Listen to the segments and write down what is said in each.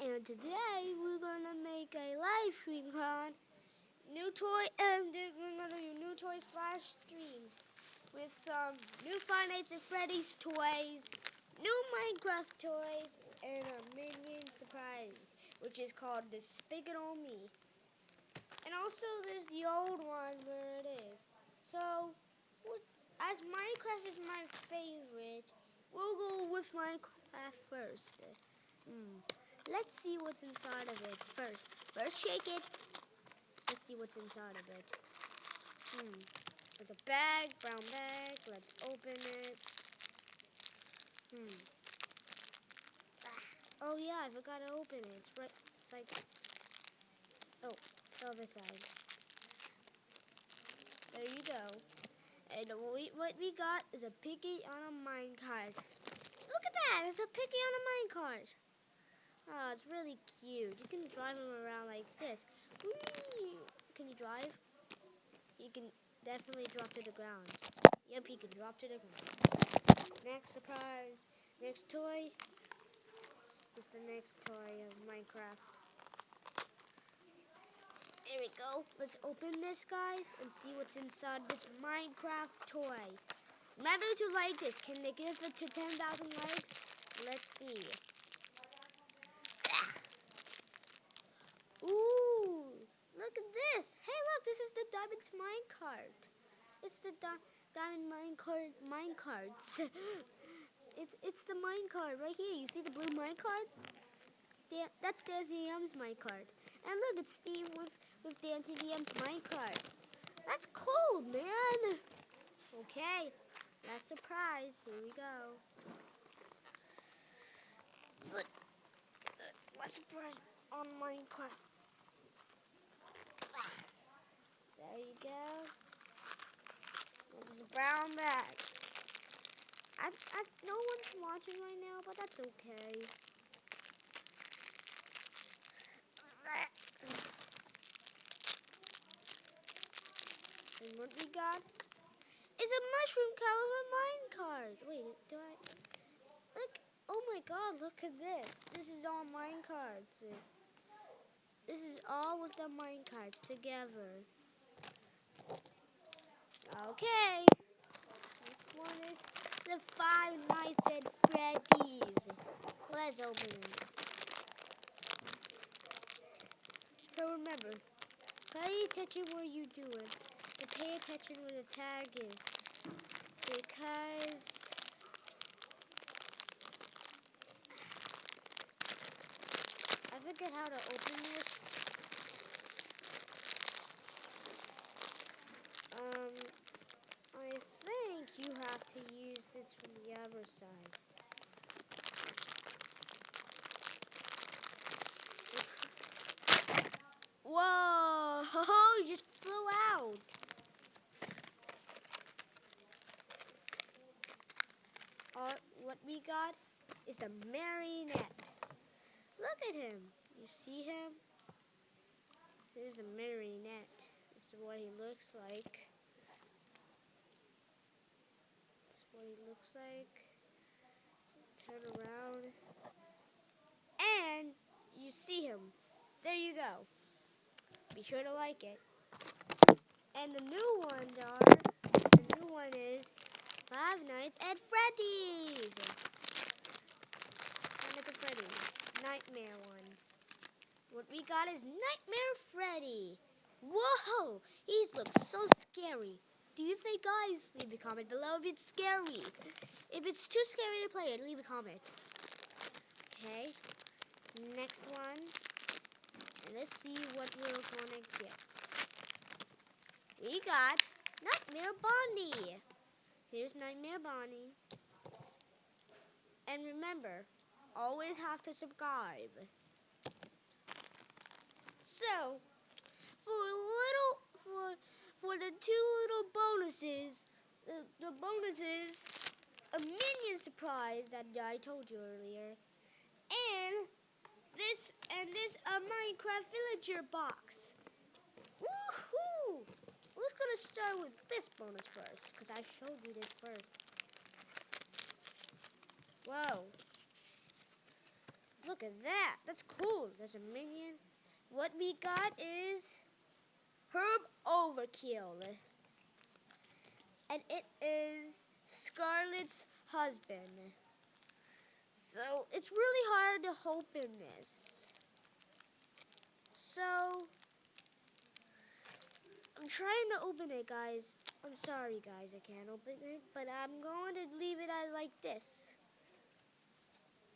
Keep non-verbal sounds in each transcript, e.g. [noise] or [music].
and today we're gonna make a live stream con new toy and we're gonna do new toy slash stream with some new Five Nights at Freddy's toys, new Minecraft toys, and a Minion surprise, which is called Despicable Me. And also there's the old one where it is. So, as Minecraft is my favorite, we'll go with Minecraft first. Hmm. Let's see what's inside of it first. First, shake it. Let's see what's inside of it. Hmm. It's a bag, brown bag. Let's open it. Hmm. Ah. Oh yeah, I forgot to open it. It's right. It's like. Oh, it's the other side. There you go. And what we, what we got is a piggy on a minecart. Look at that! It's a piggy on a minecart. Oh, it's really cute. You can drive him around like this. Whee! Can you drive? You can definitely drop to the ground. Yep, he can drop to the ground. Next surprise. Next toy. It's the next toy of Minecraft. Here we go. Let's open this, guys, and see what's inside this Minecraft toy. Remember to like this. Can they give it to 10,000 likes? Let's see. Ooh, look at this. Hey, look, this is the Diamond's minecart. It's the di Diamond minecart minecarts. [laughs] it's it's the minecart right here. You see the blue minecart? Stan that's Dan DM's minecart. And look, it's Steve with, with Dan DM's minecart. That's cool, man. Okay, last surprise. Here we go. Look, uh, last surprise on Minecraft. There you go. There's a brown bag. I, I, no one's watching right now, but that's okay. And what we got is a mushroom cow with a minecart. Wait, do I? Look! Oh my God! Look at this. This is all minecarts. This is all with the minecarts together. Okay. Next one is the Five Nights at Freddy's. Let's open it. So remember, pay attention what you're doing. And pay attention where the tag is. Because I forget how to open this. Um, I think you have to use this from the other side. Whoa! You just flew out. All, what we got is the marionette. Look at him. You see him? There's the marionette. This is what he looks like. This is what he looks like. Turn around. And you see him. There you go. Be sure to like it. And the new ones are, the new one is Five Nights at Freddy's. Five Nights at Freddy's. Nightmare one. What we got is Nightmare Freddy. Whoa! He looks so scary. Do you think, guys? Leave a comment below if it's scary. If it's too scary to play it, leave a comment. Okay. Next one. And let's see what we're gonna get. We got Nightmare Bonnie. Here's Nightmare Bonnie. And remember, always have to subscribe. So, for little for for the two little bonuses, the, the bonuses, a minion surprise that I told you earlier, and this and this a Minecraft villager box. Gonna start with this bonus first, because I showed you this first. Whoa. look at that. That's cool. There's a minion. What we got is Herb Overkill. And it is Scarlet's husband. So it's really hard to open this. So I'm trying to open it, guys. I'm sorry, guys, I can't open it, but I'm going to leave it as like this.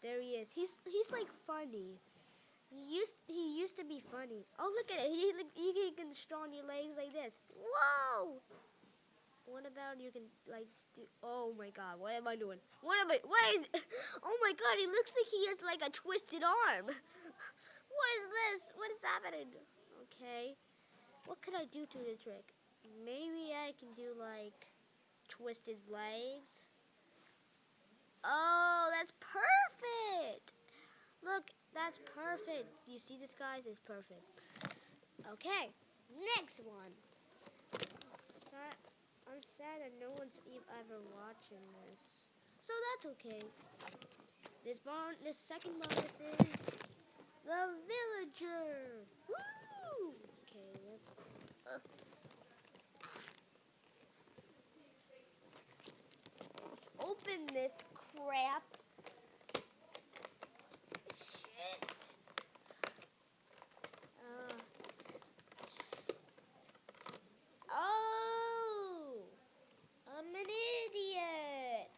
There he is. He's he's like funny. He used he used to be funny. Oh, look at it. He you can, you can strong your legs like this. Whoa! What about you can like do? Oh my God! What am I doing? What am I? What is? [laughs] Oh my God! He looks like he has like a twisted arm. [laughs] What is this? What is happening? Okay. What could I do to the trick? Maybe I can do like twist his legs. Oh, that's perfect. Look, that's perfect. You see this, guys? It's perfect. Okay, next one. Sorry, I'm sad that no one's ever watching this. So that's okay. This bon this second bonus is the villager. Woo! Let's open this crap. Shit. Uh, oh, I'm an idiot.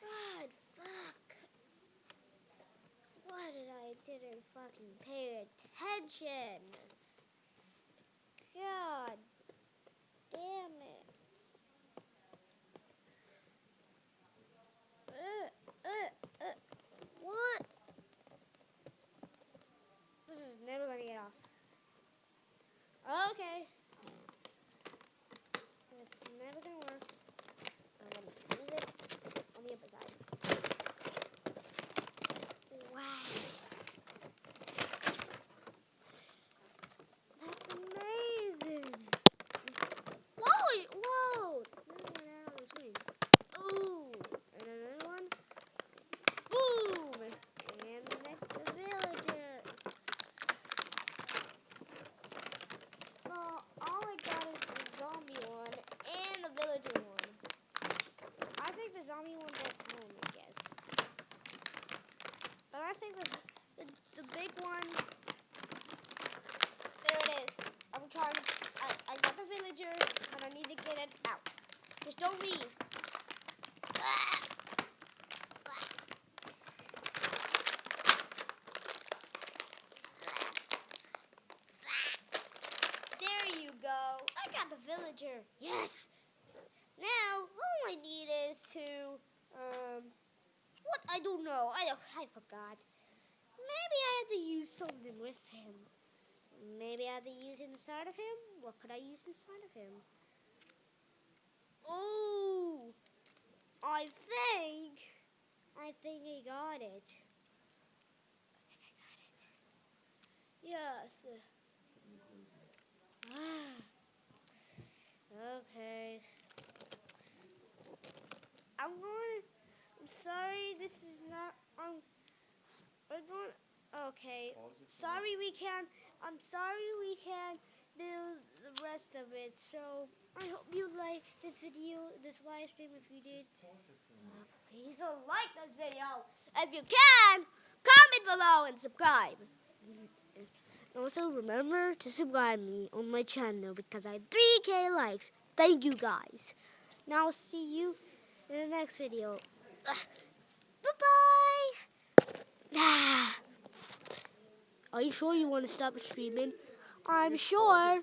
God, fuck. Why did I didn't fucking pay attention? God damn it. Uh, uh, uh, what? This is never gonna get off. Okay. It's never gonna work. I'm gonna leave it on the other side. Wow. That's amazing. Whoa! Whoa! Another one out of the screen. Ooh! And another one. Boom! And the next the villager. Well, all I got is the zombie one and the villager one. I think the zombie one's at home, I guess. But I think the, the, the big one, there it is. I'm trying, I, I got the villager, and I need to get it out. Just don't leave. There you go. I got the villager. Yes. Now all I need is to um what I don't know. I I forgot. Maybe I have to use something with him. Maybe I have to use inside of him. What could I use inside of him? Oh, I think I think I got it. I think I got it. Yes. okay. I'm going. I'm sorry. This is not. Um. We're going. Okay. Sorry we can't. I'm sorry we can't do the rest of it. So I hope you like this video, this live stream. If you did, please like this video. If you can, comment below and subscribe. And also remember to subscribe me on my channel because I have 3k likes. Thank you guys. Now I'll see you in the next video. bye bye. Ah. Are you sure you want to stop streaming? I'm sure.